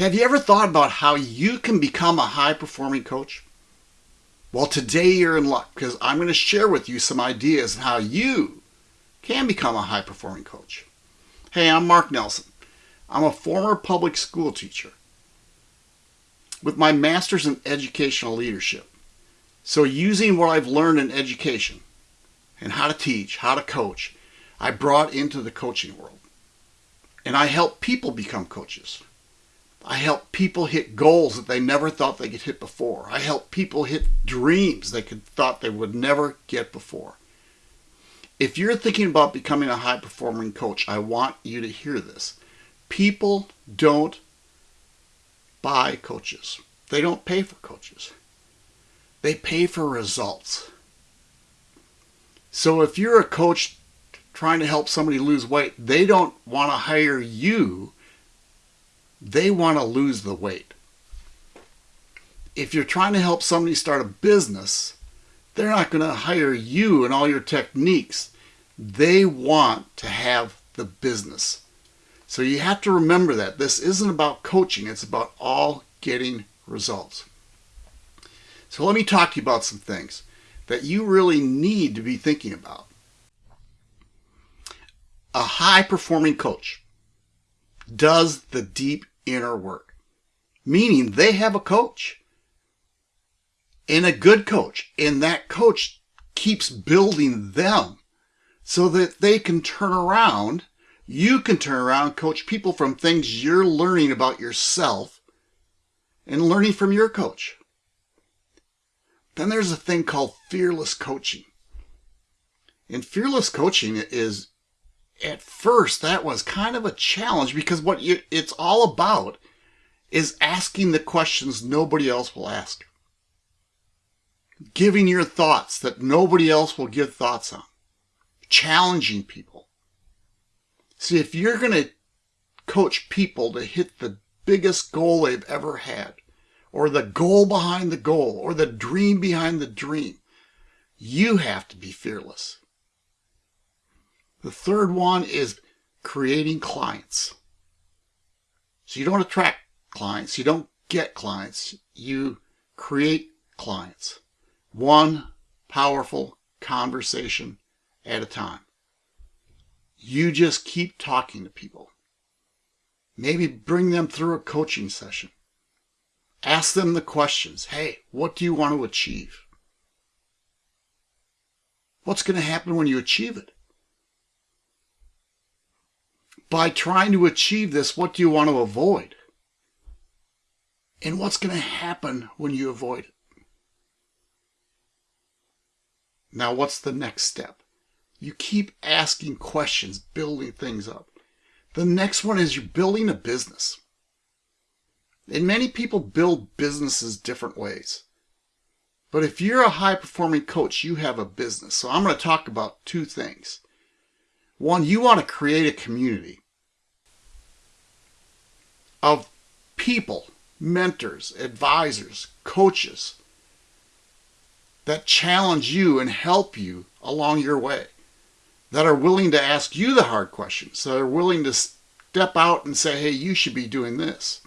Have you ever thought about how you can become a high performing coach? Well, today you're in luck because I'm going to share with you some ideas on how you can become a high performing coach. Hey, I'm Mark Nelson. I'm a former public school teacher with my master's in educational leadership. So using what I've learned in education and how to teach, how to coach, I brought into the coaching world. And I help people become coaches. I help people hit goals that they never thought they could hit before. I help people hit dreams they could thought they would never get before. If you're thinking about becoming a high performing coach, I want you to hear this. People don't buy coaches. They don't pay for coaches. They pay for results. So if you're a coach trying to help somebody lose weight, they don't want to hire you they want to lose the weight. If you're trying to help somebody start a business, they're not going to hire you and all your techniques. They want to have the business. So you have to remember that this isn't about coaching, it's about all getting results. So let me talk to you about some things that you really need to be thinking about. A high performing coach does the deep inner work, meaning they have a coach and a good coach, and that coach keeps building them so that they can turn around. You can turn around, coach people from things you're learning about yourself and learning from your coach. Then there's a thing called fearless coaching. And fearless coaching is at first that was kind of a challenge because what you, it's all about is asking the questions nobody else will ask. Giving your thoughts that nobody else will give thoughts on. Challenging people. See, if you're going to coach people to hit the biggest goal they've ever had, or the goal behind the goal, or the dream behind the dream, you have to be fearless. The third one is creating clients. So you don't attract clients, you don't get clients, you create clients. One powerful conversation at a time. You just keep talking to people. Maybe bring them through a coaching session. Ask them the questions. Hey, what do you want to achieve? What's going to happen when you achieve it? By trying to achieve this, what do you want to avoid? And what's going to happen when you avoid it? Now, what's the next step? You keep asking questions, building things up. The next one is you're building a business. And many people build businesses different ways. But if you're a high performing coach, you have a business. So I'm going to talk about two things. One, you want to create a community of people, mentors, advisors, coaches that challenge you and help you along your way, that are willing to ask you the hard questions, that are willing to step out and say, hey, you should be doing this.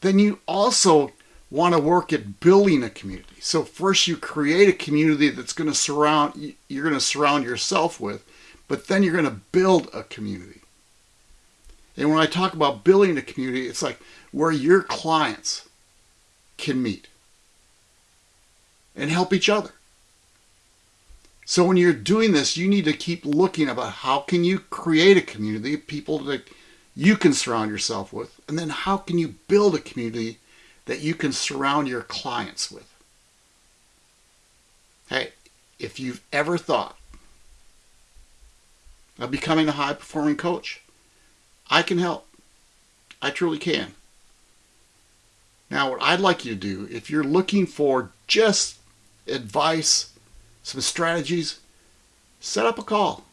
Then you also want to work at building a community. So first you create a community that's going to surround, you're going to surround yourself with, but then you're going to build a community. And when I talk about building a community, it's like where your clients can meet and help each other. So when you're doing this, you need to keep looking about how can you create a community of people that you can surround yourself with, and then how can you build a community that you can surround your clients with. Hey, if you've ever thought of becoming a high performing coach, I can help. I truly can. Now, what I'd like you to do, if you're looking for just advice, some strategies, set up a call.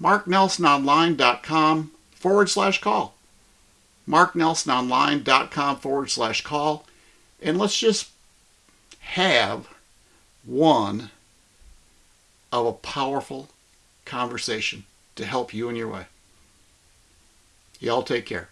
MarkNelsonOnline.com forward slash call. MarkNelsonOnline.com forward slash call. And let's just have one of a powerful conversation to help you in your way. Y'all take care.